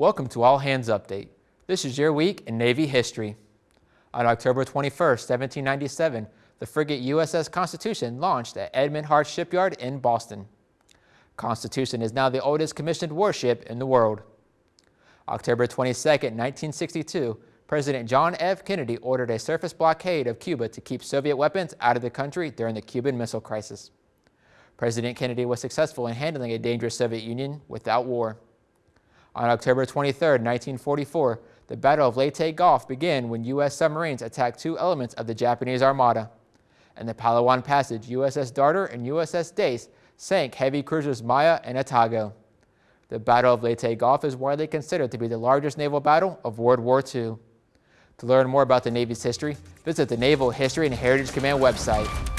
Welcome to All Hands Update. This is your week in Navy history. On October 21, 1797, the frigate USS Constitution launched at Edmund Hartt Shipyard in Boston. Constitution is now the oldest commissioned warship in the world. October 22, 1962, President John F. Kennedy ordered a surface blockade of Cuba to keep Soviet weapons out of the country during the Cuban Missile Crisis. President Kennedy was successful in handling a dangerous Soviet Union without war. On October 23, 1944, the Battle of Leyte Gulf began when U.S. submarines attacked two elements of the Japanese Armada. In the Palawan Passage, USS Darter and USS Dace sank heavy cruisers Maya and Atago. The Battle of Leyte Gulf is widely considered to be the largest naval battle of World War II. To learn more about the Navy's history, visit the Naval History and Heritage Command website